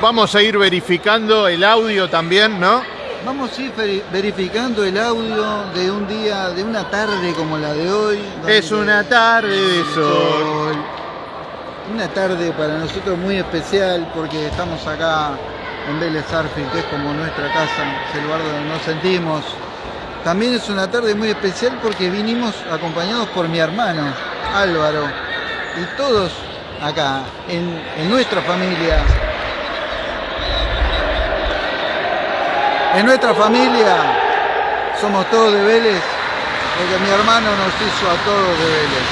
vamos a ir verificando el audio también, ¿no? Vamos a ir veri- verificando el audio de un día, de una tarde como la de hoy. Es una tarde de sol. Una tarde para nosotros muy especial porque estamos acá en Vélez que es como nuestra casa, es el lugar donde nos sentimos. También es una tarde muy especial porque vinimos acompañados por mi hermano Álvaro y todos acá en, en nuestra familia. En nuestra familia somos todos de Vélez porque mi hermano nos hizo a todos de Vélez.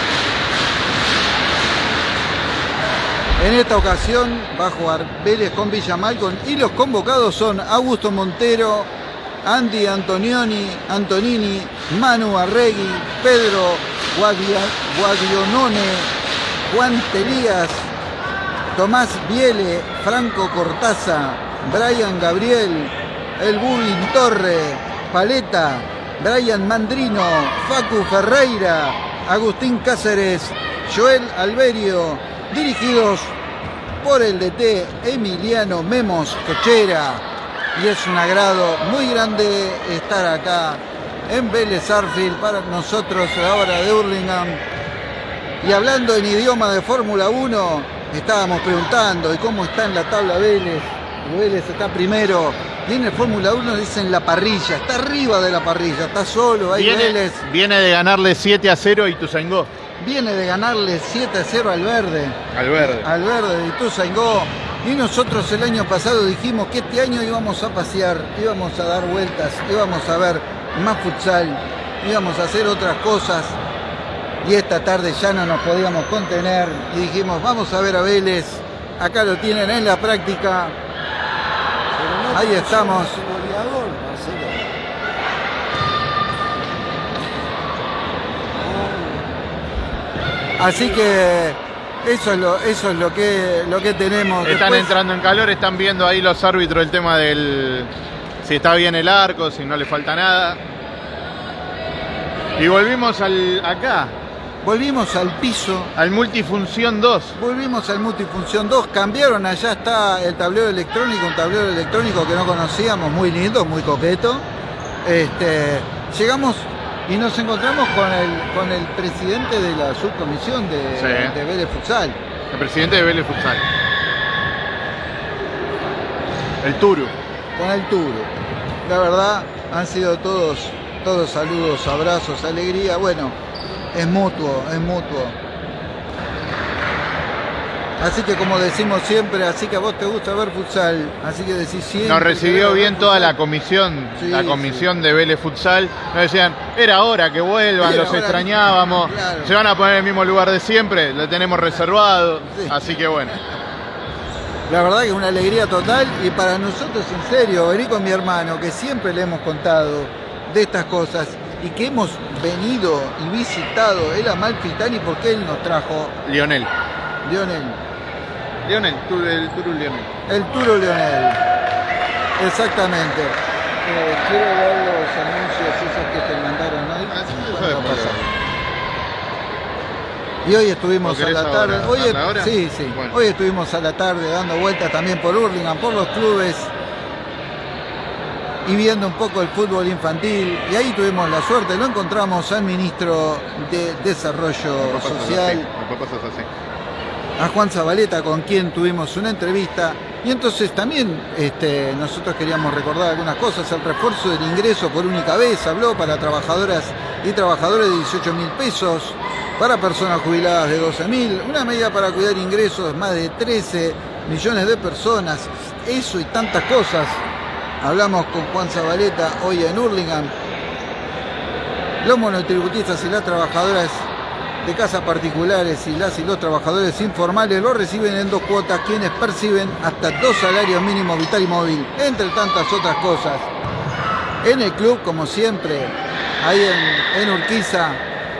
En esta ocasión va a jugar Vélez con Villa Malcon y los convocados son Augusto Montero, Andy Antonioni, Antonini, Manu Arregui, Pedro Guadionone, Juan Telías, Tomás Viele, Franco Cortaza, Brian Gabriel, El Bullying Torre, Paleta, Brian Mandrino, Facu Ferreira, Agustín Cáceres, Joel Alberio, dirigidos por el DT Emiliano Memos Cochera. Y es un agrado muy grande estar acá en Vélez Arfield para nosotros a la hora de Hurlingham. Y hablando en idioma de Fórmula 1, estábamos preguntando de cómo está en la tabla Vélez. Vélez está primero. El Fórmula 1 dicen la parrilla, está arriba de la parrilla, está solo ahí Viene, Vélez. viene de ganarle 7 a 0 y Tuzangó Viene de ganarle 7 a 0 al verde. al verde. al verde de Ituzaingó. Y nosotros el año pasado dijimos que este año íbamos a pasear, íbamos a dar vueltas, íbamos a ver más futsal, íbamos a hacer otras cosas. Y esta tarde ya no nos podíamos contener y dijimos, vamos a ver a Vélez. Acá lo tienen en la práctica. Ahí estamos. Así que eso es lo, eso es lo que, lo que tenemos. Están Después- entrando en calor, están viendo ahí los árbitros el tema del si está bien el arco, si no le falta nada. Y volvimos al acá, Volvimos al piso, al multifunción 2. volvimos al multifunción 2, cambiaron, allá está el tablero electrónico, un tablero electrónico que no conocíamos, muy lindo, muy coqueto. Este, llegamos y nos encontramos con el, con el presidente de la subcomisión de, Sí. de Vélez Futsal, El presidente de Vélez Futsal. El Turu. con el Turo. La verdad, han sido todos, todos saludos, abrazos, alegría. Bueno, es mutuo, es mutuo. Así que como decimos siempre, así que a vos te gusta ver futsal, así que decís siempre. Nos recibió bien toda la comisión, Sí, la comisión de Vélez Futsal. Nos decían, era hora que vuelvan, Era los extrañábamos. claro. Se van a poner en el mismo lugar de siempre, lo tenemos reservado. Sí. Así que bueno. La verdad que es una alegría total y para nosotros en serio, venir con mi hermano, que siempre le hemos contado de estas cosas y que hemos venido y visitado el Amalfitani porque él nos trajo, Lionel. Lionel, Lionel, tú, el Turu Lionel. el Turo Lionel. Exactamente. Eh, quiero ver los anuncios esos que te mandaron hoy. Ah, sí, a. Y hoy estuvimos ¿O a la tarde. ahora? Hoy, ¿Darle ahora? sí, sí. Bueno. Hoy estuvimos a la tarde dando vueltas también por Hurlingham, por los clubes y viendo un poco el fútbol infantil. Y ahí tuvimos la suerte, lo encontramos al ministro de Desarrollo Social, a Juan Zabaleta, con quien tuvimos una entrevista. Y entonces también este, nosotros queríamos recordar algunas cosas. El refuerzo del ingreso por única vez habló para trabajadoras y trabajadores de 18 mil pesos, para personas jubiladas de 12 mil, una medida para cuidar ingresos de más de 13 millones de personas. Eso y tantas cosas. Hablamos con Juan Zabaleta hoy en Hurlingham. Los monotributistas y las trabajadoras de casas particulares y las y los trabajadores informales lo reciben en dos cuotas quienes perciben hasta dos salarios mínimos vital y móvil, entre tantas otras cosas. En el club, como siempre, ahí en, en Urquiza,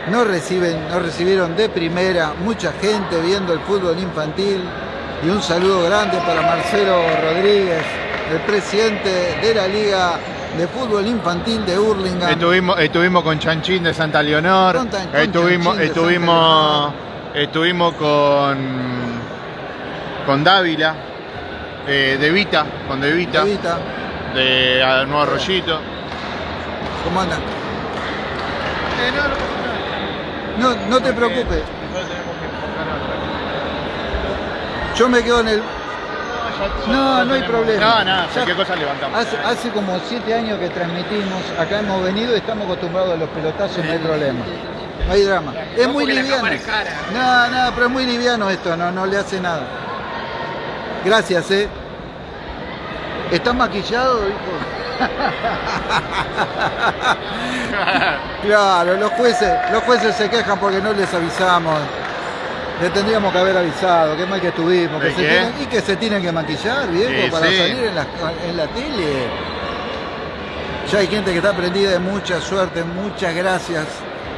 nos, reciben, nos recibieron de primera mucha gente viendo el fútbol infantil y un saludo grande para Marcelo Rodríguez, el presidente de la Liga de Fútbol Infantil de Hurlingham. Estuvimos, estuvimos con Chanchín de Santa Leonor. Con Tan- con estuvimos, estuvimos, Santa estuvimos con, con Dávila. Eh, de Vita, con De Vita, de ah, Nuevo Arroyito. ¿cómo anda? Eh, no, no te preocupes, Nosotros tenemos que enfocar otra. yo me quedo en el... No, no hay problema. No, Ya- cualquier cosa levantamos. Hace, hace como siete años que transmitimos, acá hemos venido y estamos acostumbrados a los pelotazos, no hay problema. No hay drama. Es muy liviano. No, no, pero es muy liviano esto, no, no le hace nada. Gracias, eh. ¿Estás maquillado, hijo? Claro, los jueces, los jueces se quejan porque no les avisamos. Le tendríamos que haber avisado, qué mal que estuvimos. Que ¿De se qué? tienen- y que se tienen que maquillar, viejo, Sí, para sí. salir en la, en la tele. Ya hay gente que está prendida de mucha suerte, muchas gracias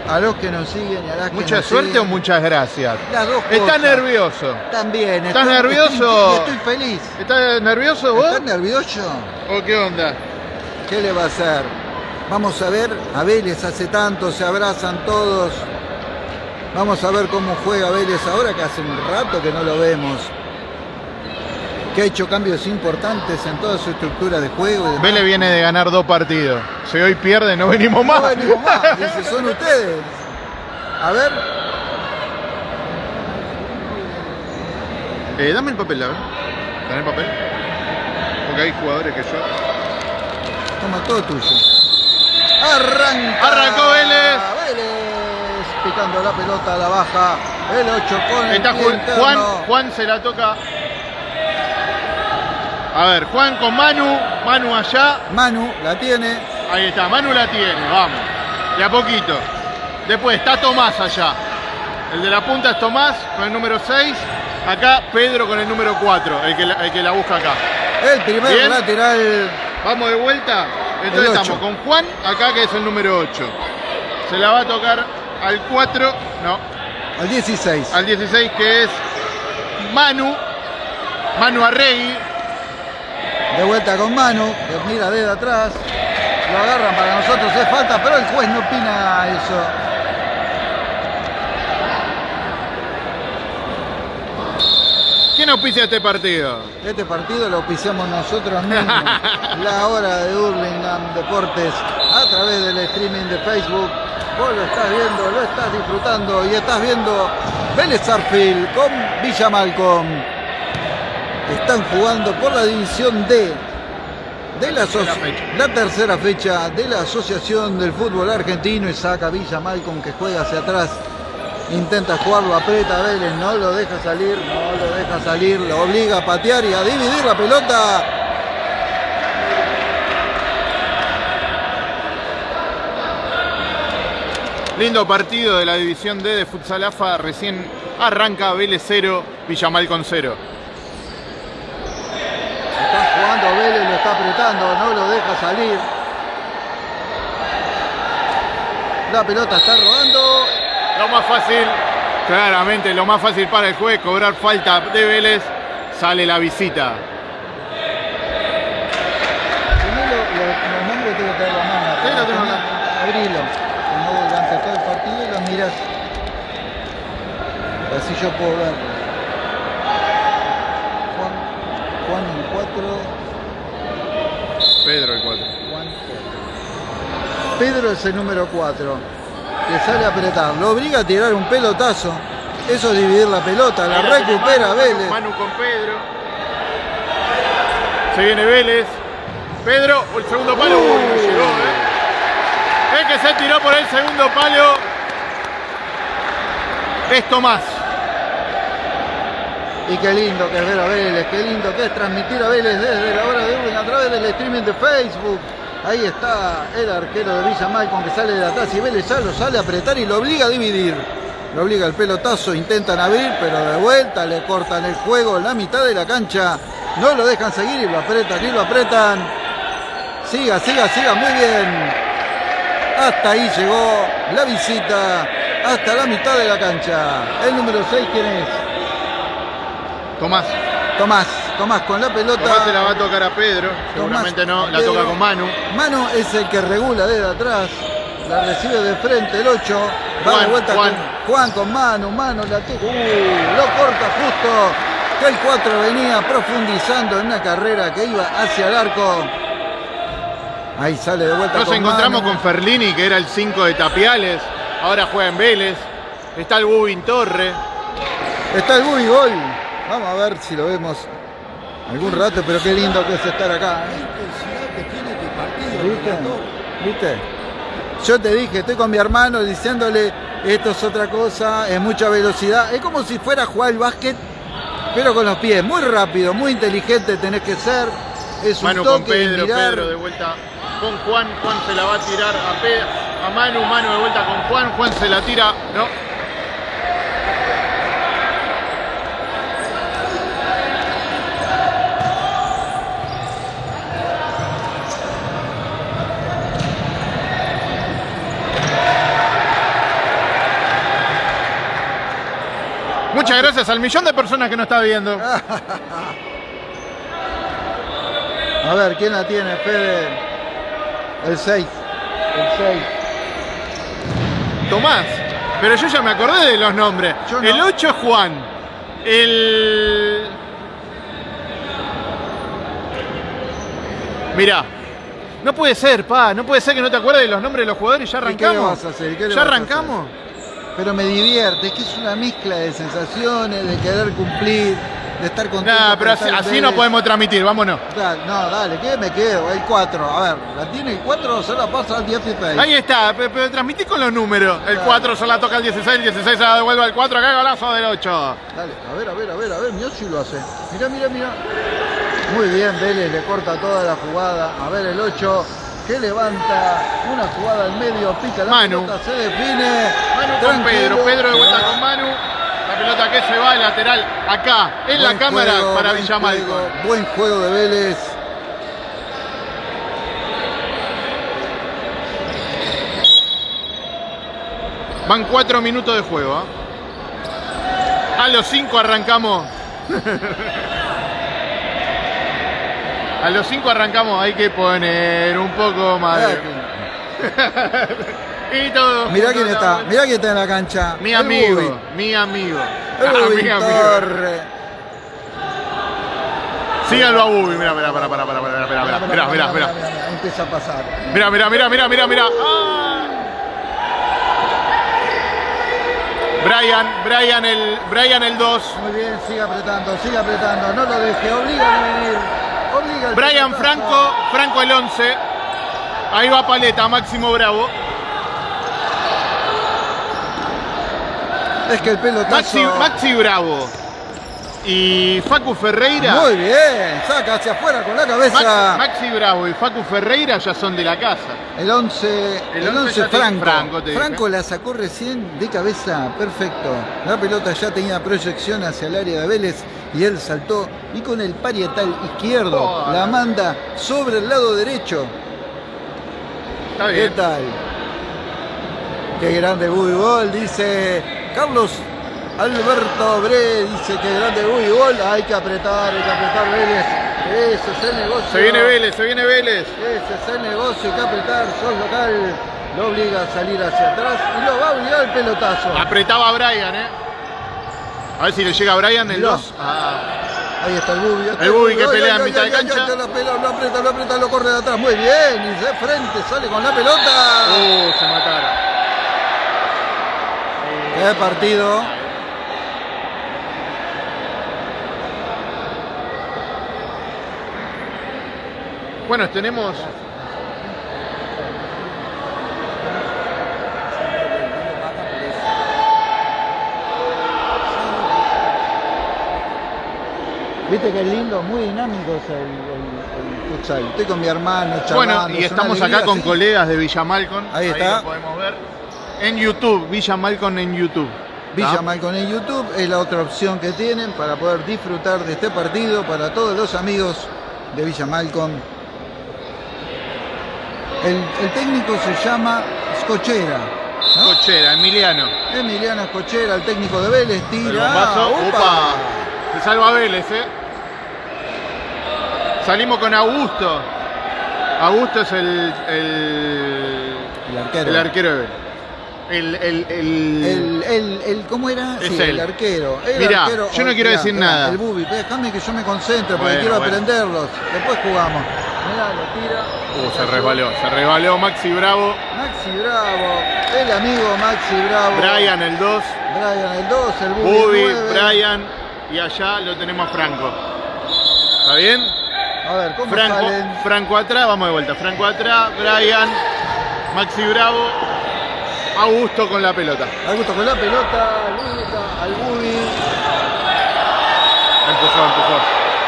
a los que nos siguen y a las que ¿Mucha nos suerte siguen. o muchas gracias? Las dos ¿Estás cosas. nervioso? También. ¿Estás estoy- nervioso? Estoy, estoy feliz. ¿Estás nervioso vos? ¿Estás nervioso? ¿O qué onda? ¿Qué le va a hacer? Vamos a ver, a Vélez hace tanto, se abrazan todos. Vamos a ver cómo juega Vélez ahora que hace un rato que no lo vemos. Que ha hecho cambios importantes en toda su estructura de juego. Vélez viene de ganar dos partidos. Si hoy pierde, no venimos más. No venimos más, dice, son ustedes. A ver, Eh, dame el papel, a ver. ¿Tenés papel? Porque hay jugadores que yo. toma todo tuyo. Arranca. Arrancó Vélez. Vélez picando la pelota a la baja. El 8 con el Está pie Juan. Juan, Juan se la toca. A ver, Juan con Manu, Manu allá. Manu la tiene. Ahí está, Manu la tiene, vamos. De a poquito. Después está Tomás allá. El de la punta es Tomás con el número 6. Acá Pedro con el número 4, el que la, el que la busca acá. El primer Bien. lateral. Vamos de vuelta. El Entonces estamos con Juan, acá que es el número 8. Se la va a tocar al 4, no, Al 16. al 16 que es Manu. Manu Arregui. De vuelta con Manu. Que mira desde atrás. Lo agarran para nosotros. Es falta, pero el juez no opina eso. ¿Quién auspicia este partido? Este partido lo auspiciamos nosotros mismos. La hora de Hurlingham Deportes a través del streaming de Facebook. Vos lo estás viendo, lo estás disfrutando y estás viendo Vélez Sarfield con Villa Malcom. Están jugando por la división D de la, aso- Tercera fecha. la tercera fecha de la Asociación del Fútbol Argentino y saca Villa Malcom que juega hacia atrás. Intenta jugarlo, aprieta a Vélez, no lo deja salir, no lo deja salir, lo obliga a patear y a dividir la pelota. Lindo partido de la división D de Futsal AFA. Recién arranca Vélez 0, Villamal con 0. Está jugando Vélez, lo está apretando, no lo deja salir. La pelota está rodando. Lo más fácil, claramente, lo más fácil para el juez, cobrar falta de Vélez. Sale la visita. Los nombres tengo que. Abrilo. Como durante todo el partido y lo miras. Así yo puedo ver. Juan, Juan el 4. Pedro el 4. Juan Pedro es el número 4. Que sale a apretar. Lo obliga a tirar un pelotazo. Eso es dividir la pelota. La recupera Vélez. Manu con Pedro. Se viene Vélez. Pedro, el segundo palo. Uy, no llegó, ¿eh? El que se tiró por el segundo palo. Es Tomás. Y qué lindo que es ver a Vélez, qué lindo que es transmitir a Vélez desde la hora de Urban a través del streaming de Facebook. Ahí está el arquero de Villa Malcom que sale de atrás y Vélez ya lo sale a apretar y lo obliga a dividir. Lo obliga el pelotazo, intentan abrir, pero de vuelta le cortan el juego en la mitad de la cancha. No lo dejan seguir y lo apretan y lo apretan. Siga, siga, siga, muy bien. Hasta ahí llegó la visita, hasta la mitad de la cancha. El número 6, ¿quién es? Tomás. Tomás, Tomás con la pelota. Tomás se la va a tocar a Pedro. Tomás, Seguramente no. La Pedro. toca con Manu. Mano es el que regula desde atrás. La recibe de frente el 8. Va Juan, de vuelta Juan. con Juan con Manu. Manu la toca. Uh, lo corta justo. que el 4 venía profundizando en una carrera que iba hacia el arco. Ahí sale de vuelta. Nos con encontramos Manu. con Ferlini, que era el 5 de Tapiales. Ahora juega en Vélez. Está el Bubin Torre. Está el Bubi Gol. Vamos a ver si lo vemos algún rato, pero qué lindo que es estar acá. ¿Viste? ¿Viste? Yo te dije, estoy con mi hermano diciéndole, esto es otra cosa, es mucha velocidad. Es como si fuera a jugar el básquet, pero con los pies. Muy rápido, muy inteligente tenés que ser. Es un Manu con toque de Pedro, mirar. Pedro de vuelta con Juan. Juan se la va a tirar a, Pe- a Manu. Manu de vuelta con Juan. Juan se la tira. No. Muchas gracias al millón de personas que nos está viendo. A ver, ¿quién la tiene, Fede? El 6. El 6. Tomás. Pero yo ya me acordé de los nombres. Yo no. El 8 es Juan. El. Mirá. No puede ser, pa. No puede ser que no te acuerdes de los nombres de los jugadores y ya ¿Y qué le arrancamos. vas a hacer? ¿Y qué le ¿Ya vas a arrancamos? Pero me divierte, es que es una mezcla de sensaciones, de querer cumplir, de estar contento. Nah, por pero así, así no podemos transmitir, vámonos. No, dale, ¿qué me quedo? Hay 4. A ver, la tiene el 4, se la pasa al 16. Ahí está, pe- pero transmití con los números. El Claro. 4 se la toca al 16, el 16 se la devuelve al 4, acá golazo del 8. Dale, a ver, a ver, a ver, a ver, mirá si lo hace. Mirá, mirá, mirá. Muy bien, Vélez le corta toda la jugada. A ver, el 8 que levanta una jugada al medio, pica la Manu. pelota, se define. Manu con. Pedro, Pedro de vuelta con Manu. La pelota que se va al lateral, acá, en la cámara juego, para Villamalco. Buen juego de Vélez. Van cuatro minutos de juego. ¿ah? A los cinco arrancamos. A los cinco arrancamos, hay que poner un poco más. Mirá, y todo. mirá quién está, mirá quién está en la cancha. Mi El amigo, Bubi. mi amigo. El Ah, mi amigo. Síganlo a Bubi, mirá, mirá, mirá, mirá, mirá, mirá, mirá, mirá, mirá, mirá, mirá, mirá. Empieza a pasar. Mira, mira, mira, mira, mira, mira. Ah. Brian, Brian el, Brian el 2. Muy bien, sigue apretando, sigue apretando. No lo deje, obliga a venir. Brian. Franco, Franco el 11. Ahí va Paleta, Máximo Bravo. Es que el pelotazo. Maxi, Maxi Bravo. Y Facu Ferreira. Muy bien, saca hacia afuera con la cabeza. Maxi Bravo y Facu Ferreira ya son de la casa. El 11, El el 11 11 ya te- Franco. Franco. Franco la sacó recién de cabeza, perfecto. La pelota ya tenía proyección hacia el área de Vélez y él saltó y con el parietal izquierdo Oh. la manda sobre el lado derecho. Está ¿Qué bien. tal? Qué grande Bol, dice Carlos Alberto Bre, dice que grande Bol. Hay que apretar, hay que apretar Vélez. Ese es el negocio. Se viene Vélez, se viene Vélez. Ese es el negocio, hay que apretar, sos local. Lo obliga a salir hacia atrás y lo va a obligar el pelotazo. Apretaba Brian, eh. A ver si le llega a Brian el Mirá. 2. Ah. Ahí está el Bubi. está El Bubi que pelea en mitad de cancha. ay, Lo, aprieta, lo aprieta, lo corre de atrás. Muy bien. Y de frente sale con la pelota. Uh, se mataron. Qué partido. Bueno, tenemos. Viste que es lindo, muy dinámico es el, el- el futsal. Estoy con mi hermano, charlando. Bueno, y estamos acá con sí. colegas de Villa Malcon. Ahí está. lo podemos ver. En YouTube, Villa Malcon en YouTube. Villa en YouTube es la otra opción que tienen para poder disfrutar de este partido para todos los amigos de Villa Malcon. El, el técnico se llama Scochera. ¿no? Cochera, Emiliano. Emiliano Escochera, el técnico de Vélez, tira. bombazo. ¡Upa! Se salva Vélez, eh. Salimos con Augusto. Augusto es el, el, El arquero. el arquero de Vélez. el, el, el- El, el, el- ¿Cómo era? Es sí, él. el arquero. El Mirá, arquero- yo no oh, quiero mirá, decir mirá, nada. El Bubi, déjame que yo me concentre porque Bueno, quiero bueno. aprenderlos. Después jugamos. Mirá, lo tira. Uh, se resbaló, se resbaló Maxi Bravo, Maxi Bravo, el amigo Maxi Bravo. Brian el 2, Brian el 2, el Bubi, Bubi, el 9. Brian y allá lo tenemos a Franco. ¿Está bien? A ver, ¿cómo Franco, salen? Franco atrás, vamos de vuelta. Franco atrás, Brian, Maxi Bravo, Augusto con la pelota. Augusto con la pelota, Luca, al Bubi. Empujó, empujó.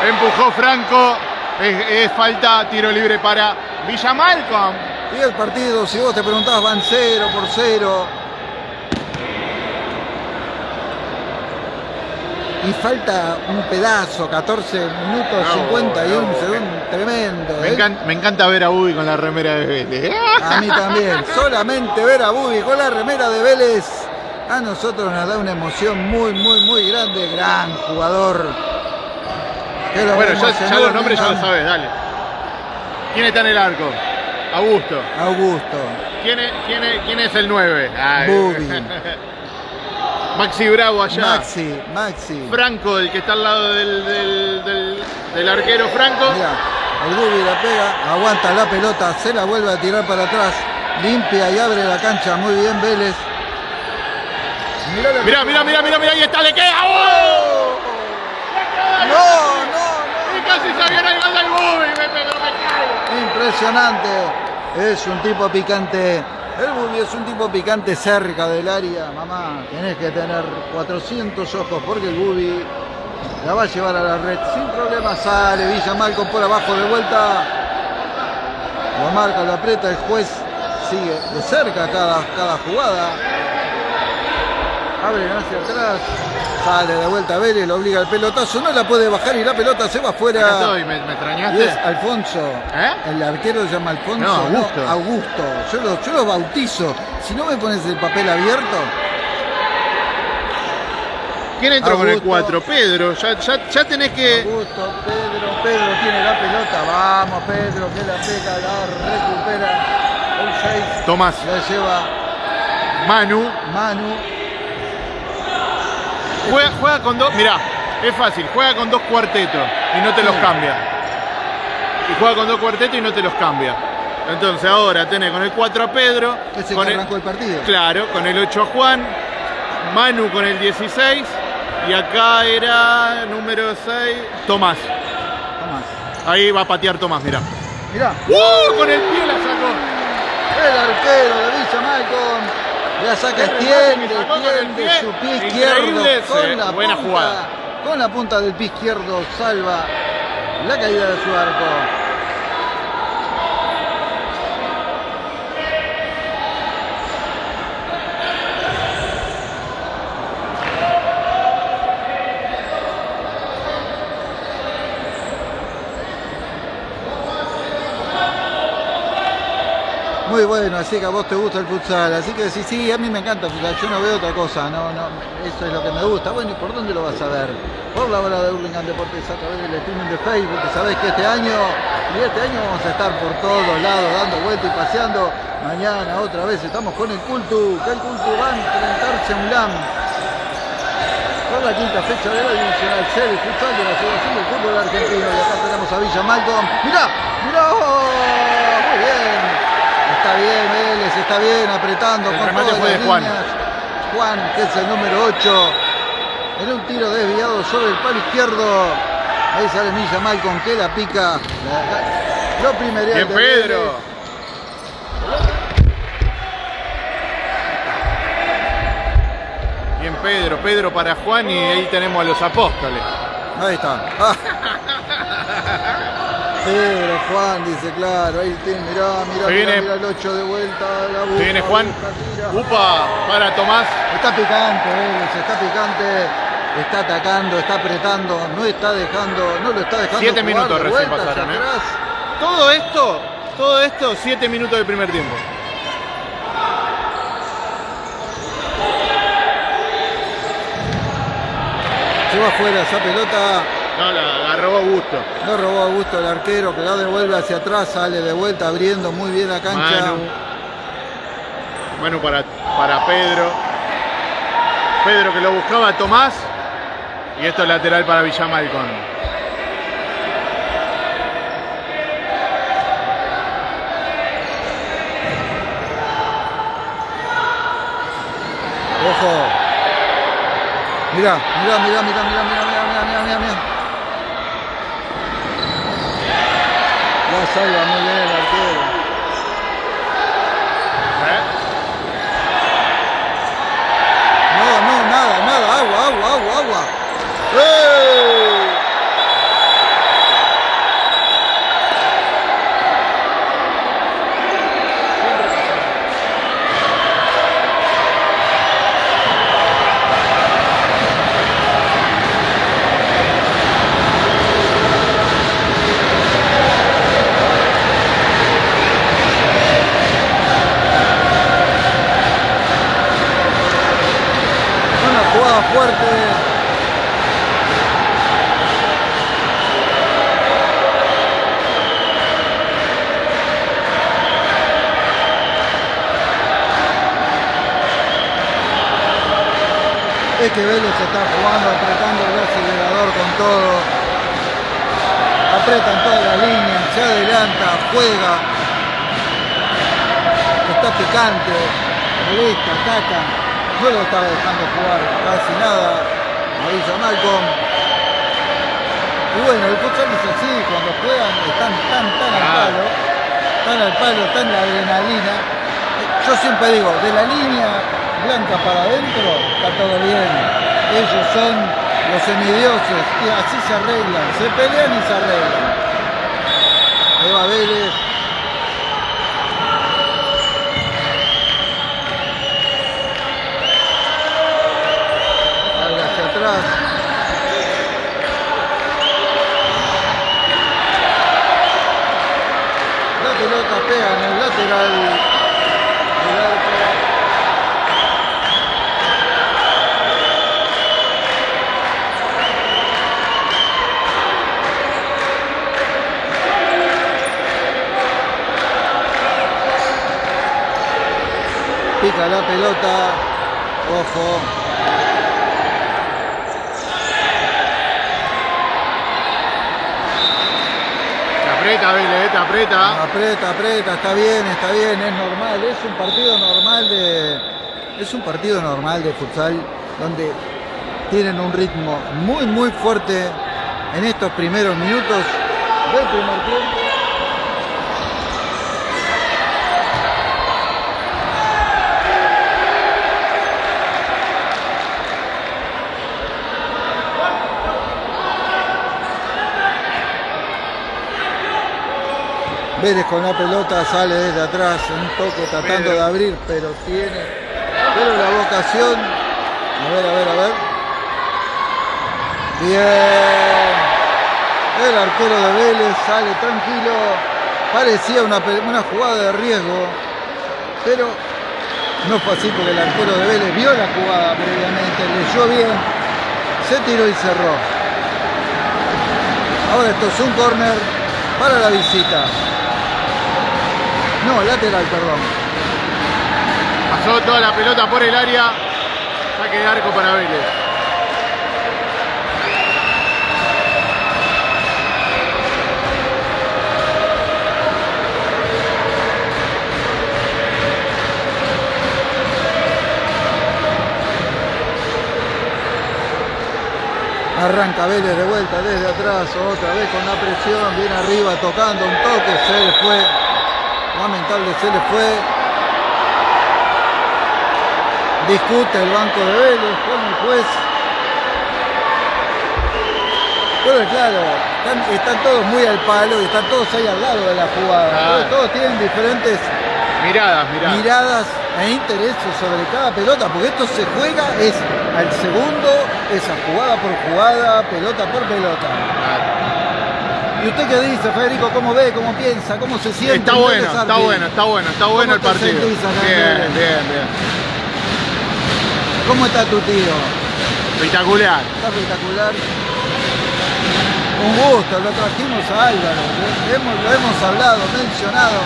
Empujó Franco. Es, es falta, tiro libre para Villamalcom. Y el partido, si vos te preguntabas, van 0 por 0. Y falta un pedazo, 14 minutos, No, 51 no, segundos, tremendo. Me ¿eh? encanta, me encanta ver a Ubi con la remera de Vélez. A mí también. Solamente ver a Bubi con la remera de Vélez, a nosotros nos da una emoción muy, muy, muy grande. Gran jugador. Bueno, ya, los nombres ya lo sabes, dale. ¿Quién está en el arco? Augusto. Augusto. ¿Quién es, quién es, quién es el 9? Bubi. Maxi Bravo allá. Maxi, Maxi. Franco, el que está al lado del, del- del- del arquero Franco. Mirá, el Bubi la pega, aguanta la pelota, se la vuelve a tirar para atrás, limpia y abre la cancha muy bien Vélez. Mirá, Mirá, mirá, mirá, mirá, mirá, ahí está, le queda. ¡Oh! No, no, Y casi se viene el gol del Bubi, me, me, me no. Impresionante. Es un tipo picante. El Bubi es un tipo picante cerca del área. Mamá, tenés que tener 400 ojos porque el Bubi la va a llevar a la red. Sin problema sale Villa Malcom por abajo de vuelta. Lo marca, lo aprieta, el juez sigue de cerca cada, cada jugada. Abre hacia atrás. Sale de vuelta Vélez, lo obliga al pelotazo. No la puede bajar y la pelota se va afuera. estoy, ¿me, me Y es extrañaste? Alfonso. ¿Eh? El arquero se llama Alfonso. No, Augusto. Augusto. Yo lo, yo lo bautizo. Si no me pones el papel abierto. ¿Quién entró con el Augusto. 4? Pedro, ya, ya, ya tenés que... Augusto, Pedro, Pedro tiene la pelota. Vamos, Pedro, que la pega, la recupera. El 6 Tomás, la lleva Manu, Manu. Juega, juega con dos... Mirá, es fácil, juega con dos cuartetos y no te los cambia. Y juega con dos cuartetos y no te los cambia. Entonces ahora tenés con el 4 a Pedro, Ese con que el, arrancó el partido. claro, con el 8 a Juan, Manu con el 16 y acá era número 6, Tomás. Tomás. Ahí va a patear Tomás, mirá. Mirá, ¡Uh! Con el pie la sacó. el arquero de Villa Malcom. La saca, extiende, el extiende su pie izquierdo con la buena punta, jugada. Con la punta del pie izquierdo salva la caída de su arco. Muy bueno, así que a vos te gusta el futsal, así que sí, sí, a mí me encanta el futsal, yo no veo otra cosa, no, no, eso es lo que me gusta. Bueno, ¿y por dónde lo vas a ver? Por la hora de Hurlingham Deportes a través del streaming de Facebook, que sabés que este año, y este año vamos a estar por todos lados, dando vueltas y paseando. Mañana otra vez estamos con el Cultu, que el Cultu va a enfrentarse a un LAM. Por la quinta fecha de la divisional de futsal de la Asociación del Fútbol Argentino. Y acá tenemos a Villa Malcolm. ¡Mirá! ¡Mirá! Está bien, Vélez, está bien, apretando El con remate todas fue las de Juan. líneas. Juan, que es el número 8. En un tiro desviado sobre el palo izquierdo. Ahí sale Villa Malcolm que la pica. Lo primería Bien, Pedro. Vélez. Bien, Pedro. Pedro para Juan y ahí tenemos a los apóstoles. Ahí está. Ah. Juan, dice, claro, ahí tiene, mirá, mirá, Se viene- mirá el 8 de vuelta, la Se viene Juan. Upa para Tomás. Está picante, Vélez, está picante, está atacando, está apretando, no está dejando, no lo está dejando Siete jugar minutos de recién pasaron, ¿eh? Todo esto, todo esto, siete minutos del primer tiempo. Se va afuera esa pelota, No, la agarró Augusto. no robó a gusto el arquero, que la devuelve hacia atrás, sale de vuelta, abriendo muy bien la cancha. Manu. Manu para, para Pedro. Pedro que lo buscaba Tomás. Y esto es lateral para Villamalcon. Ojo. Mirá, mirá, mirá, mirá, mirá, mirá, mirá, mirá, mirá, mirá, mirá. La salva muy bien el arquero. ¿Eh? No, no, nada, nada, agua, agua, agua, agua. ¡Eh! Una jugada fuerte. Es que Vélez está jugando, apretando el acelerador con todo. Apretan toda la línea, se adelanta, juega. Está picante, molesta, ataca. No lo estaba dejando jugar casi nada. Marisa Malcolm. Y bueno, el futsal es así, cuando juegan están tan, tan al palo, tan al palo, tan la adrenalina. Yo siempre digo, de la línea blanca para adentro está todo bien. Ellos son los semidioses y así se arreglan, se pelean y se arreglan. Ahí va Vélez. La pelota pega en el lateral. Pica la pelota. Ojo. Aprieta, aprieta. Aprieta, aprieta, está bien, está bien, es normal, es un partido normal de. Es un partido normal de futsal donde tienen un ritmo muy muy fuerte en estos primeros minutos del primer tiempo. Vélez con la pelota sale desde atrás, un toque tratando de abrir, pero tiene. Pero la vocación. A ver, a ver, a ver. Bien. El arquero de Vélez sale tranquilo. Parecía una, una jugada de riesgo, pero no fue así porque el arquero de Vélez vio la jugada previamente, leyó bien, se tiró y cerró. Ahora esto es un córner para la visita. No, lateral, perdón. Pasó toda la pelota por el área. Saque de arco para Vélez. Arranca Vélez de vuelta desde atrás, otra vez con la presión, viene arriba tocando un toque, se le fue. Lamentable, se le fue. Discute el banco de Vélez con el juez. Pero claro, están, están todos muy al palo y están todos ahí al lado de la jugada. Claro. Todos tienen diferentes Miradas, miradas. miradas e intereses sobre cada pelota, porque esto se juega es al segundo, es a jugada por jugada, pelota por pelota. ¿Y usted qué dice, Federico? ¿Cómo ve? ¿Cómo piensa? ¿Cómo se siente? Está en bueno, está bueno, está bueno, está bueno el ¿Cómo te partido. Bien, bien, bien. ¿Cómo está tu tío? Espectacular. Está espectacular. Un gusto, lo trajimos a Álvaro, ¿eh? hemos, lo hemos hablado, mencionado.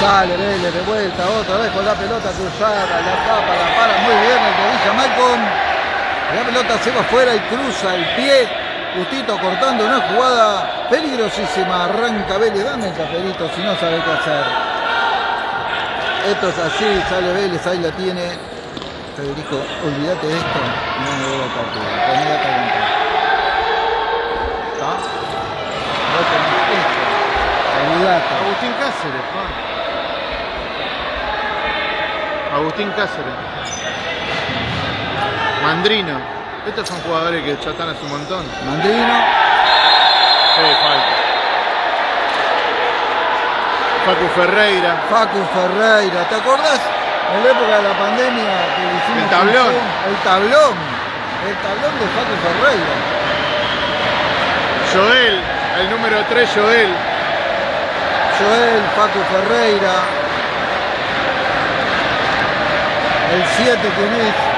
Sale Vélez de vuelta, otra vez con la pelota cruzada, la tapa, la para muy bien el de Villa Malcom. La pelota se va afuera y cruza el pie. Justito cortando una jugada peligrosísima. Arranca Vélez, dame el caperito si no sabe qué hacer. Esto es así, sale Vélez, ahí la tiene. Federico, olvídate de esto. No me a partido. Agustín Cáceres. Agustín Cáceres. Mandrino. Estos son jugadores que ya están hace un montón. Mandrino. Sí, falta. Facu Ferreira. Facu Ferreira, ¿te acordás? En la época de la pandemia que le hicimos El tablón. El tablón. El tablón de Facu Ferreira. Joel, el número 3, Joel. Joel, Facu Ferreira. El 7 quién es?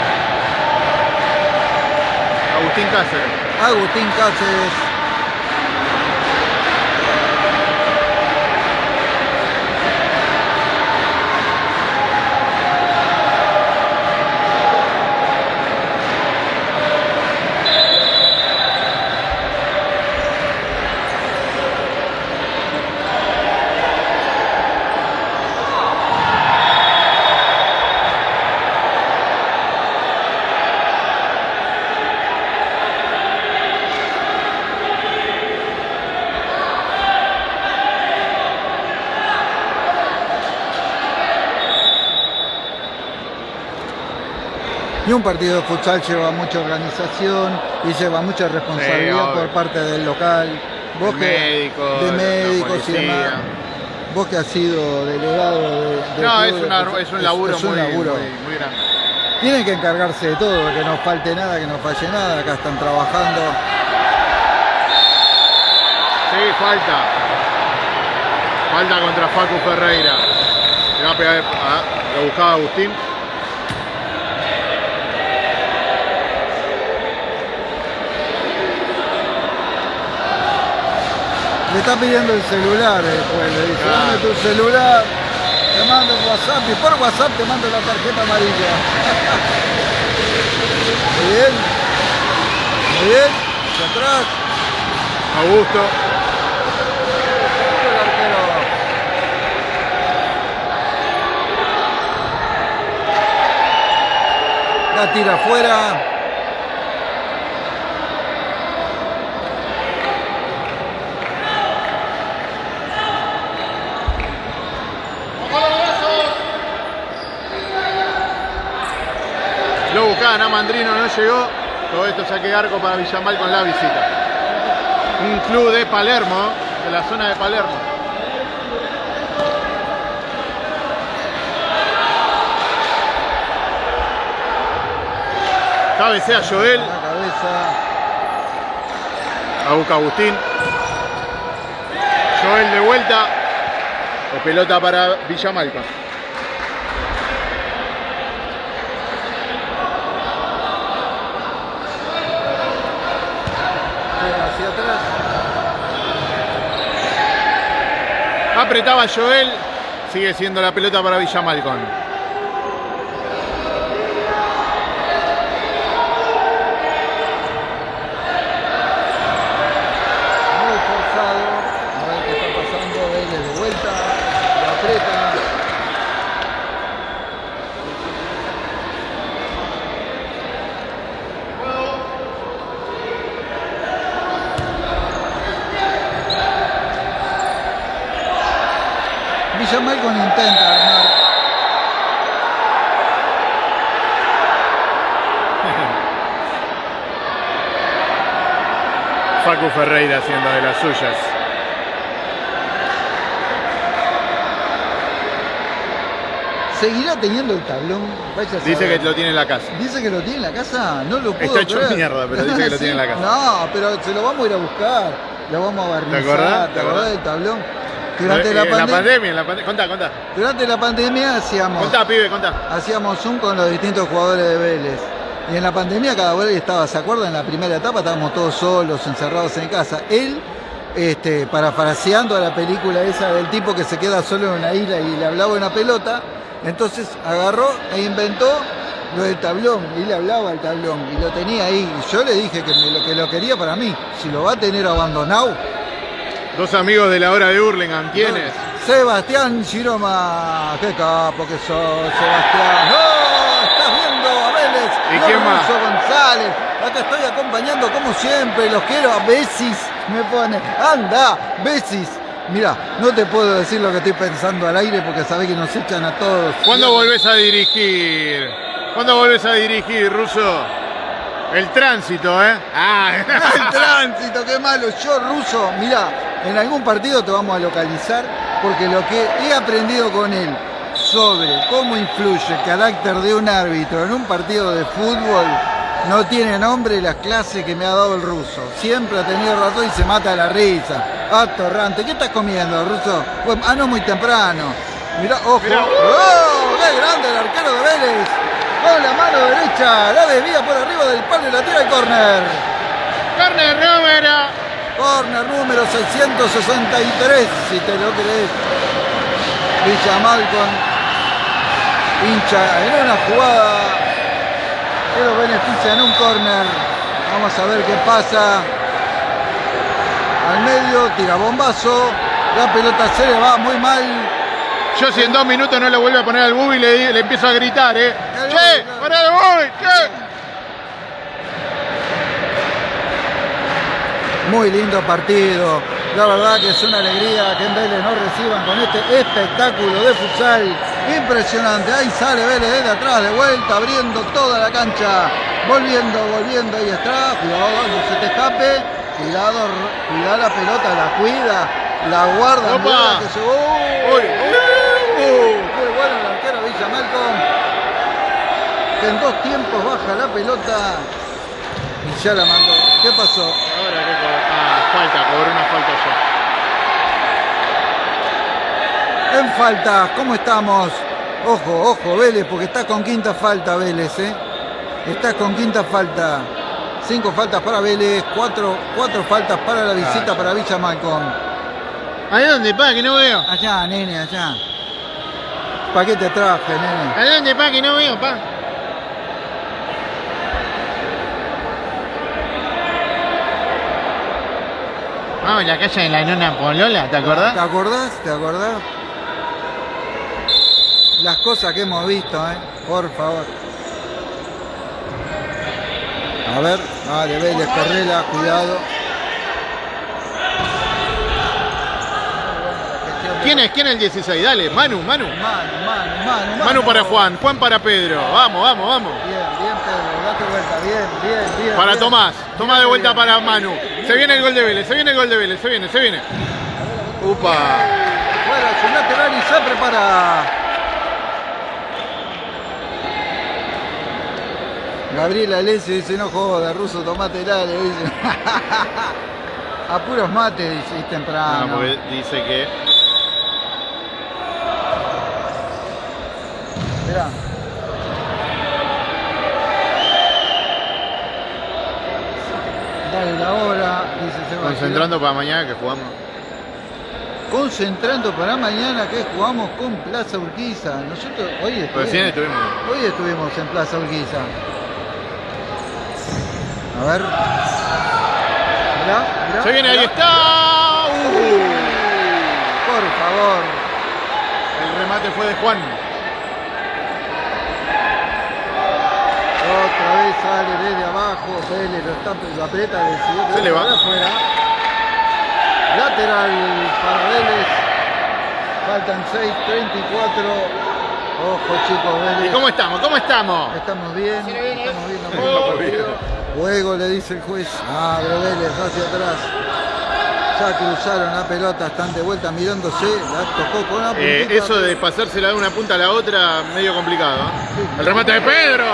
Agustín Cáceres. Agustín Cáceres. Y un partido de futsal lleva mucha organización y lleva mucha responsabilidad por parte del local. Vos De que- médicos, de médicos y demás. Vos que has sido delegado de, del No, es, de una- es un laburo, es un muy, laburo. muy- muy grande. Tienen que encargarse de todo, que no falte nada, que no falle nada. Acá están trabajando. Sí, falta. Falta contra Facu Ferreira. Le va a pegar, ah, lo buscaba Agustín. Le está pidiendo el celular después. Le dice, dame tu celular. Te mando el WhatsApp y por WhatsApp te mando la tarjeta amarilla. Muy bien. Muy bien. Hacia atrás. Augusto. El arquero. La tira afuera. Lo buscaban a Mandrino, no llegó. Todo esto saque arco para Villamal con la visita. Un club de Palermo, de la zona de Palermo. Cabecea Joel, La cabeza. a busca Agustín. Joel de vuelta. O pelota para Villamalco. Juega hacia atrás. Apretaba Joel. Sigue siendo la pelota para Villamalcón. Muy forzado. A ver qué está pasando. Vélez de vuelta. Lo aprieta. Villamalcon intenta armar. Haciendo de las suyas. ¿Seguirá teniendo el tablón? Vaya Dice que lo tiene en la casa. Dice que lo tiene en la casa, no lo puedo Está hecho creer. mierda, pero dice que lo Sí, tiene en la casa. No, pero se lo vamos a ir a buscar, lo vamos a barnizar. acordás? ¿Te ¿Te acordás del tablón? Durante Eh, la, pandemia, pandemia, en la pandemia. Contá, contá. durante la pandemia hacíamos, Contá, pibe, contá. hacíamos Zoom con los distintos jugadores de Vélez. Y en la pandemia cada vez estaba, ¿se acuerdan? En la primera etapa estábamos todos solos, encerrados en casa. Él este, parafraseando a la película esa del tipo que se queda solo en una isla y le hablaba una pelota. Entonces agarró e inventó lo del tablón y le hablaba al tablón y lo tenía ahí. Y yo le dije que, me lo, que lo quería para mí. Si lo va a tener abandonado, Dos amigos de la hora de Hurlingham, ¿quiénes? Sebastián Giroma. Qué capo que sos, Sebastián. ¡Oh! Estás viendo a Vélez. ¿Y No, quién más? Russo González. Acá estoy acompañando como siempre. Los quiero a Besis. Me pone. Anda, Besis. Mira, no te puedo decir lo que estoy pensando al aire porque sabés que nos echan a todos. ¿Cuándo volvés a dirigir? ¿Cuándo volvés a dirigir, Ruso? El tránsito, ¿eh? Ah, El tránsito, qué malo. Yo, ruso, mira, en algún partido te vamos a localizar porque lo que he aprendido con él sobre cómo influye el carácter de un árbitro en un partido de fútbol no tiene nombre las clases que me ha dado el ruso. Siempre ha tenido razón y se mata de la risa. Atorrante. ¿Qué estás comiendo, ruso? Bueno, ah, no, muy temprano. Mirá, ojo. Mirá. ¡Oh! ¡Qué grande el arquero de Vélez! Con la mano derecha, la desvía por arriba del palo y la tira al córner. carne número. Corner número 663, si te lo crees. Villamal con hincha en una jugada que lo beneficia en un corner. Vamos a ver qué pasa. Al medio, tira bombazo. La pelota se le va muy mal. Yo si en dos minutos no le vuelvo a poner al Bubi le, empiezo a gritar, ¿eh? El ¡Che! Bubi, ¡Pará el Bubi! ¡Che! Muy lindo partido. La verdad que es una alegría que en Vélez nos reciban con este espectáculo de futsal. Impresionante. Ahí sale Vélez desde atrás, de vuelta, abriendo toda la cancha. Volviendo, volviendo. Ahí está. Cuidado, no se te escape. Cuidado, cuidado la pelota, la cuida. La guarda. Opa. que se-. Uy. ¡Uh! Qué bueno el arquero Villa Malcolm. Que en dos tiempos baja la pelota. Y ya la mandó. ¿Qué pasó? Ahora que Ah, falta, cobró una falta ya. En falta, ¿cómo estamos? Ojo, ojo, Vélez, porque está con quinta falta Vélez, ¿eh? Está con quinta falta. Cinco faltas para Vélez, cuatro, cuatro faltas para la visita Ah. para Villa Malcom. ¿A dónde, pa? Que no veo. Allá, nene, allá. ¿Para qué te traje, nene? ¿A dónde, pa? Que no veo, pa. Vamos, la calle de la nona Polola, ¿te ¿Te acordás? acordás? ¿Te acordás? Las cosas que hemos visto, ¿eh? Por favor. A ver, vale, Vélez, correla, cuidado. ¿Quién es? ¿Quién es el 16? Dale, Manu, Manu. Manu, Manu, Manu, Manu para Juan, Juan para Pedro. Vamos, vamos, vamos. Bien, bien, Pedro, date vuelta, bien, bien, bien. Para bien. Tomás, Tomás de vuelta bien. para Manu. Se viene el gol de Vélez, se viene el gol de Vélez, se viene, se viene. Upa. Fuera, su lateral y se prepara. Gabriela Alessio dice, no joda, ruso, tomate le dice. A puros mates, dice, y temprano. No, porque dice que. Mirá. Dale la hora, dice Sebastián. Concentrando para mañana que jugamos. Concentrando para mañana que jugamos con Plaza Urquiza. Nosotros hoy estuvimos, Recién estuvimos. hoy estuvimos en Plaza Urquiza. A ver. Mirá, mirá, Se viene, ahí está. Uh. Por favor. El remate fue de Juan. Otra vez sale desde abajo. Vélez lo, está, lo aprieta, decidió que Se le va. afuera. Lateral para Vélez. Faltan 6, 34. Ojo chicos, ¿Y Vélez. cómo estamos? ¿Cómo estamos? Estamos bien, estamos bien. Oh, estamos bien. Juego le dice el juez. Abre Vélez hacia atrás. Ya cruzaron la pelota, están de vuelta mirándose. La tocó con la Eh, eso de pasársela de una punta a la otra, medio complicado. ¿eh? Sí. El remate de Pedro.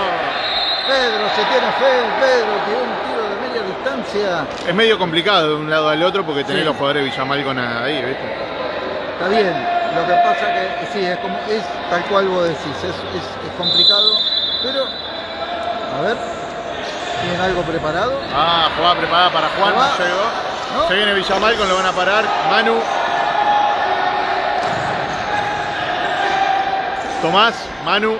Pedro se tiene fe, Pedro tiró un tiro de media distancia. Es medio complicado de un lado al otro porque tenés Sí. los jugadores de Villamal con ahí, ¿viste? Está bien, lo que pasa que sí, es como es tal cual vos decís, es, es- es complicado, pero a ver, ¿tienen algo preparado? Ah, jugada preparada para Juan, no llegó. ¿no? Se viene Villamalcon, lo van a parar. Manu. Tomás, Manu.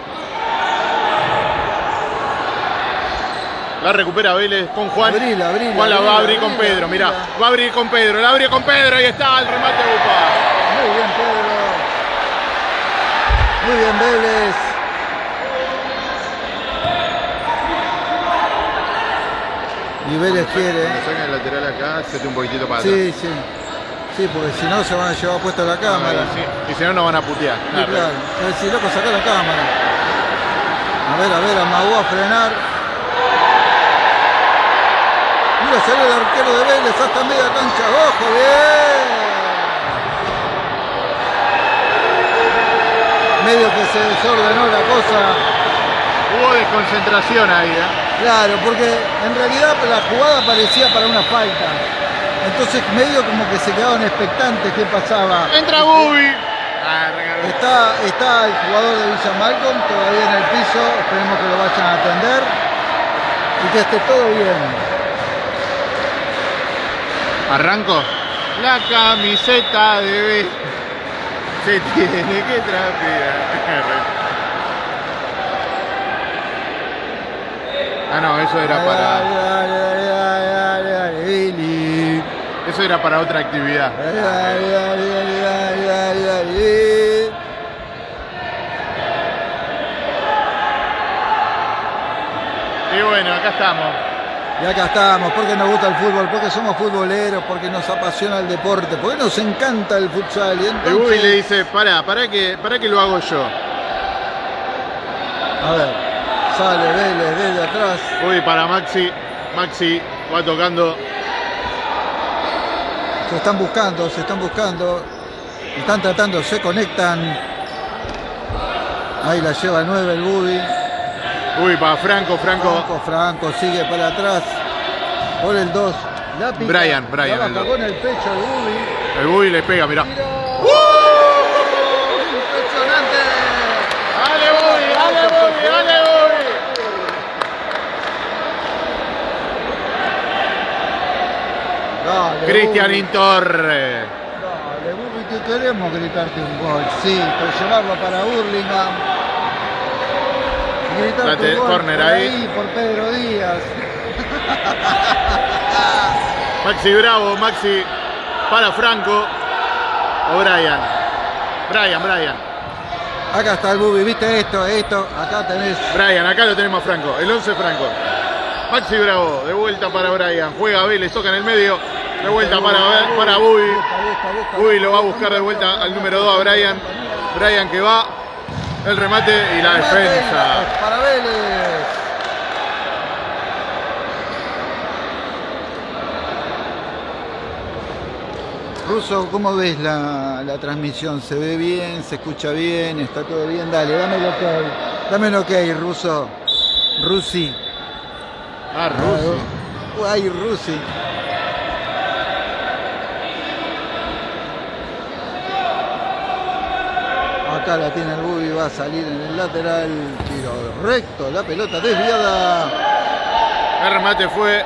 La recupera Vélez con Juan. Abrila, abrila, Juan la va a abrir con Pedro, mirá. Va a abrir con Pedro, la abre con Pedro, ahí está el remate Upa. Muy bien, Pedro. Muy bien, Vélez. Y Vélez quiere. Sacan el lateral acá, sete un poquitito para atrás. Sí, sí. Sí, porque si no se van a llevar puesta la cámara. Ah, y si- Y si no, nos van a putear. Sí, Claro. claro. Es decir, loco, saca la cámara. A ver, a ver, amagó a frenar. Mira, salió el arquero de Vélez hasta media cancha. ¡Ojo, bien! Medio que se desordenó la cosa. Hubo desconcentración ahí, ¿eh? Claro, porque en realidad la jugada parecía para una falta. Entonces medio como que se quedaban expectantes qué pasaba. Entra Bubi. Ah. Está, está el jugador de Villa Malcolm todavía en el piso, esperemos que lo vayan a atender y que esté todo bien. Arranco. La camiseta de B se tiene que trapear. Ah, no, eso era para. Eso era para otra actividad. Y bueno, acá estamos. Y acá estamos, porque nos gusta el fútbol, porque somos futboleros, porque nos apasiona el deporte, porque nos encanta el futsal. Y entonces, le dice, pará, pará que, pará que lo hago yo. A ver, sale Vélez desde atrás. Uy, para Maxi. Maxi va tocando. Se están buscando, se están buscando. Están tratando, se conectan. Ahí la lleva 9 el Bubi. Uy, para Franco, Franco. Franco, Franco sigue para atrás. Por el 2. La pica, Brian, Brian, la el con el pecho el Bubi. El Bubi le pega, mirá. Tiro. ¡Impresionante! ¡Dale, Bubi! ¡Dale, Bubi! ¡Dale, Bubi! Dale, Cristian Bubi. Torre. Dale, Bubi, que queremos gritarte un gol. Sí, pero llevarlo para Burlingame. Gritarte Date, un gol córner por ahí. por Pedro Díaz. Maxi Bravo, Maxi para Franco. O Brian. Brian, Brian. Acá está el Bubi, ¿viste esto? Esto, acá tenés. Brian, acá lo tenemos a Franco. El 11 Franco. Maxi Bravo, de vuelta para Brian. Juega Vélez, toca en el medio. De vuelta para, para Bubi. Bubi lo va a busca, buscar de vuelta al número 2 a Brian. Brian que va. El remate y la defensa. Para Vélez. Russo, ¿cómo ves la, la transmisión? ¿Se ve bien? ¿Se escucha bien? ¿Está todo bien? Dale, dame el ok. Dame el ok, Russo. Rusi. Ah, Rusi. Ay, Rusi. La tiene el Bubi, va a salir en el lateral, tiro recto, la pelota desviada. El remate fue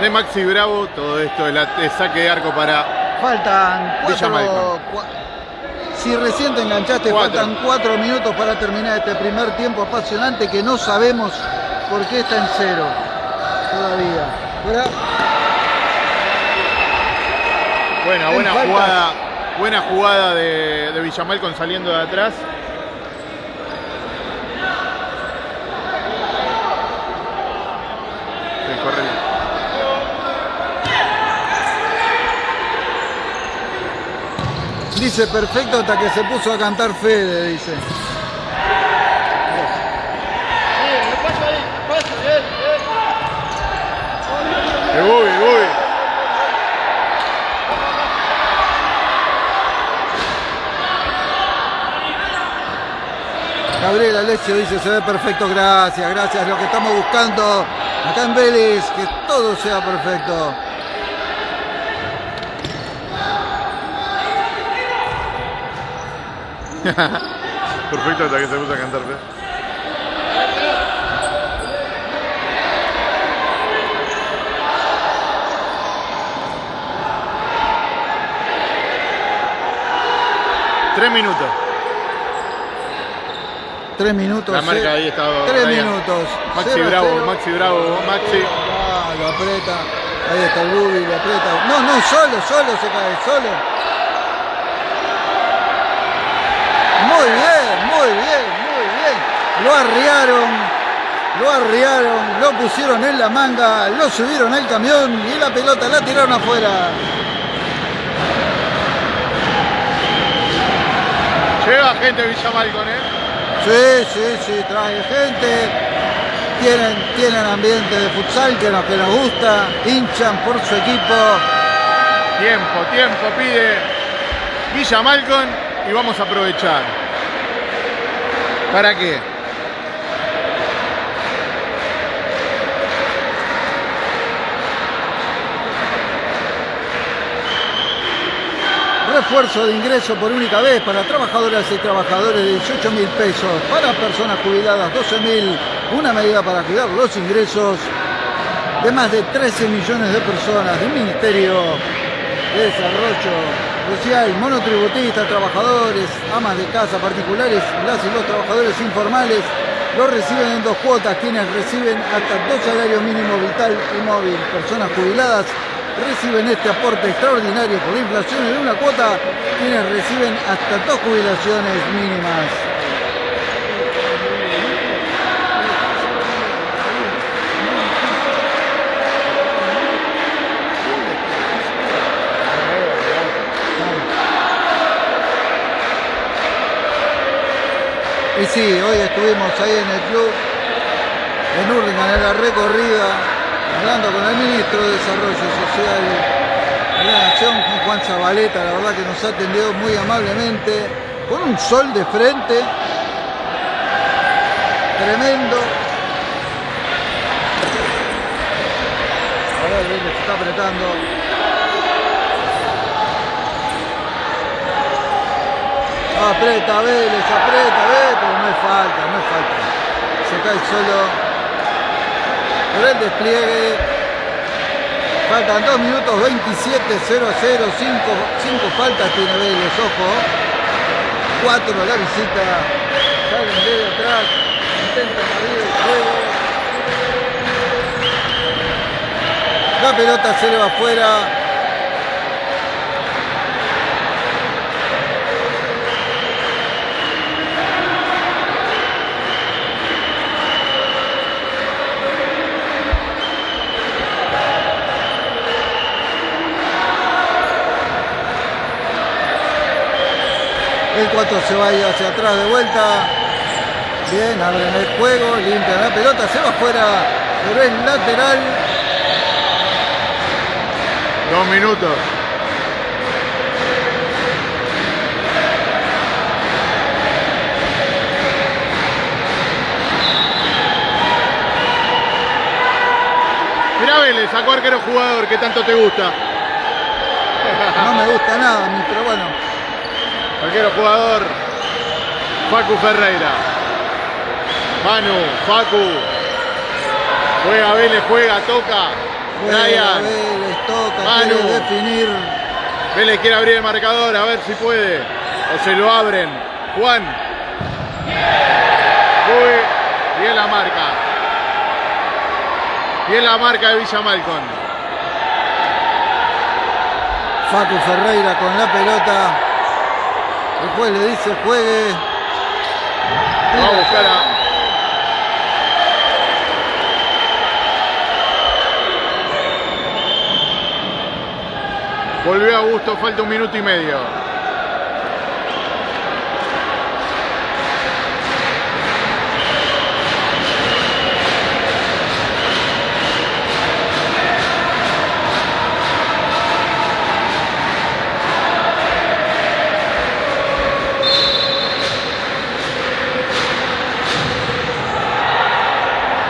de Maxi Bravo. Todo esto el saque de arco para. Faltan cuatro. Cua- si recién te enganchaste, Cuatro. faltan cuatro minutos para terminar este primer tiempo apasionante que no sabemos por qué está en cero todavía. Buena, En buena jugada. Buena jugada de, de Villamalcon saliendo de atrás. Dice perfecto hasta que se puso a cantar Fede, dice. Eh, Uy, uy. Gabriel Alessio dice, se ve perfecto, gracias, gracias, lo que estamos buscando acá en Vélez, que todo sea perfecto. perfecto hasta que se gusta cantar, ¿eh? Tres minutos. Tres minutos. La marca ahí Brian. minutos. Maxi Bravo. Maxi Bravo, Maxi. Ah, lo aprieta. Ahí está el Bubi, lo aprieta. No, no, solo, solo se cae, solo. Muy bien, muy bien, muy bien. Lo arriaron, lo arriaron, lo pusieron en la manga, lo subieron al camión y la pelota la tiraron afuera. Lleva gente Villa Malcon, ¿eh? Sí, sí, sí, trae gente. Tienen, tienen ambiente de futsal que nos, que nos gusta, hinchan por su equipo. Tiempo, tiempo pide Villa Malcon y vamos a aprovechar. ¿Para qué? Refuerzo de ingreso por única vez para trabajadoras y trabajadores de 18 mil pesos, para personas jubiladas 12 mil, una medida para cuidar los ingresos de más de 13 millones de personas del Ministerio de Desarrollo Social, monotributistas, trabajadores, amas de casa particulares, las y los trabajadores informales, lo reciben en dos cuotas, quienes reciben hasta dos salarios mínimos vital y móvil, personas jubiladas reciben este aporte extraordinario por la inflación en una cuota, quienes reciben hasta dos jubilaciones mínimas. Y sí, hoy estuvimos ahí en el club, en Hurlingham, en la recorrida, hablando con el ministro de Desarrollo Social de la Nación, Juan Zabaleta, la verdad que nos atendió muy amablemente, con un sol de frente, tremendo. A ver, Vélez está apretando. Aprieta Vélez, aprieta Vélez, pero no es falta, no es falta. Se cae solo por el despliegue. Faltan 2 minutos 27, 0 a 0, 5, faltas tiene Vélez, ojo. 4 a la visita. Salen de atrás, intentan abrir el juego. La pelota se le va afuera. El 4 se va a ir hacia atrás de vuelta. Bien, abren el juego, limpian la pelota, se va afuera, pero es lateral. Dos minutos. Mirá Vélez, sacó arquero jugador que tanto te gusta. No me gusta nada, pero bueno. Arquero jugador, Facu Ferreira. Manu, Facu. Juega Vélez, juega, toca. Juega Brian. Vélez, toca, Manu. quiere definir. Vélez quiere abrir el marcador, a ver si puede. O se lo abren. Juan. Muy bien la marca. Bien la marca de Villa Malcon. Facu Ferreira con la pelota. El juez le dice juegue. Va a buscar a. Volvió Augusto, falta un minuto y medio.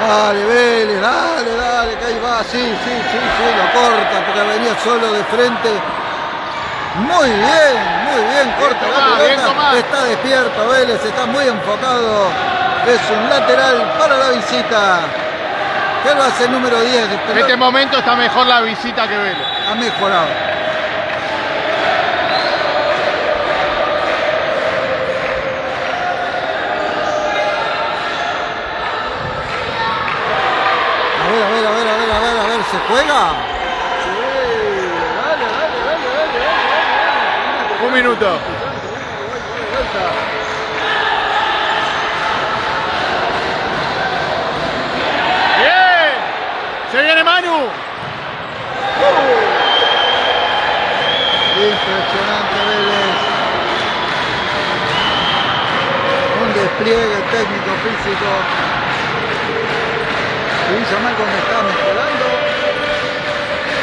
Dale, Vélez, dale, dale, que ahí va, sí, sí, sí, sí, lo corta porque venía solo de frente. Muy bien, muy bien, corta la pelota. Está despierto Vélez, está muy enfocado. Es un lateral para la visita. Que lo hace el número 10. En este momento está mejor la visita que Vélez. ha mejorado. Ver, a ver, a ver, a ver, a ver, a ver, ¿se juega? Un minuto. Bien. Se viene Manu. Impresionante Vélez. Un despliegue técnico físico. Y Villa cuando está mejorando.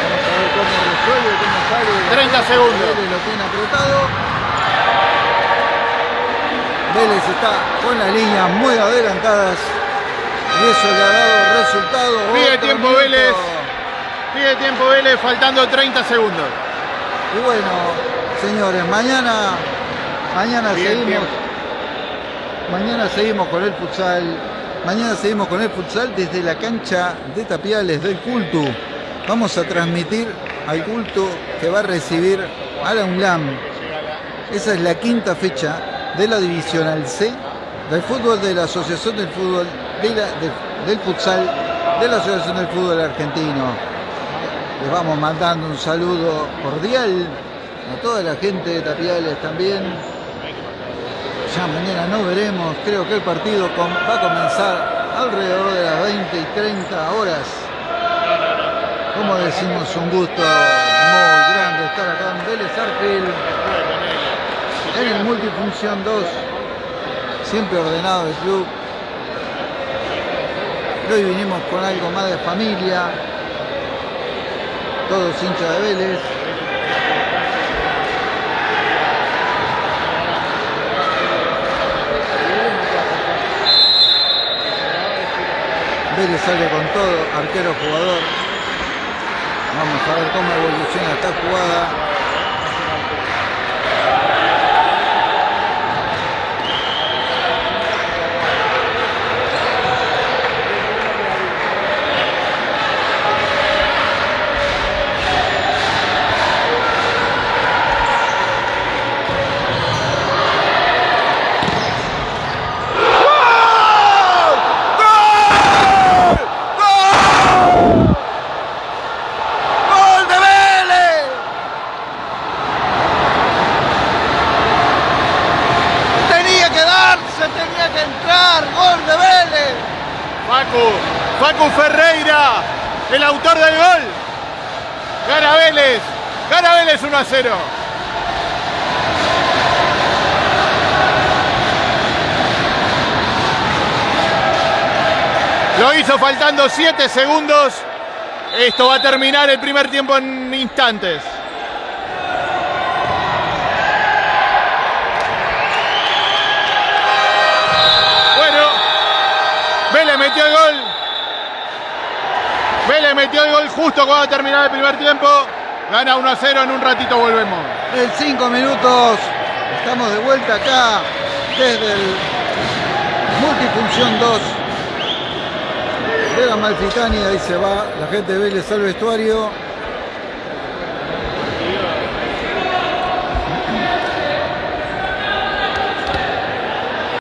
Vamos a ver cómo resuelve, cómo sale. 30 segundos. Vélez lo tiene apretado. Vélez está con las líneas muy adelantadas. Y eso le ha dado resultado. Pide Otro tiempo minuto. Vélez. Pide tiempo Vélez faltando 30 segundos. Y bueno, señores, mañana, mañana Bien, seguimos. Mañana seguimos con el futsal. Mañana seguimos con el futsal desde la cancha de Tapiales del Cultu. Vamos a transmitir al Cultu que va a recibir a la UNLAM. Esa es la quinta fecha de la Divisional C del fútbol de la Asociación del Fútbol del Futsal de la Asociación del Fútbol Argentino. Les vamos mandando un saludo cordial a toda la gente de Tapiales también. Ya mañana no veremos, creo que el partido va a comenzar alrededor de las 20 y 30 horas. Como decimos, un gusto muy grande estar acá en Vélez Arfield, en el Multifunción 2, siempre ordenado el club. Hoy vinimos con algo más de familia, todos hinchas de Vélez. Vélez sale con todo, arquero jugador. Vamos a ver cómo evoluciona esta jugada. ¡Gol de Vélez! Tenía que darse, tenía que entrar, gol de Vélez. Facu, Facu Ferreira, el autor del gol. Gana Vélez, gana Vélez 1 a 0. Lo hizo faltando 7 segundos. Esto va a terminar el primer tiempo en instantes. Bueno, Vélez metió el gol. Vélez metió el gol justo cuando terminaba el primer tiempo. Gana 1 a 0, en un ratito volvemos. En cinco minutos estamos de vuelta acá desde el Multifunción 2 de la Malfitani. Ahí se va la gente de Vélez al vestuario.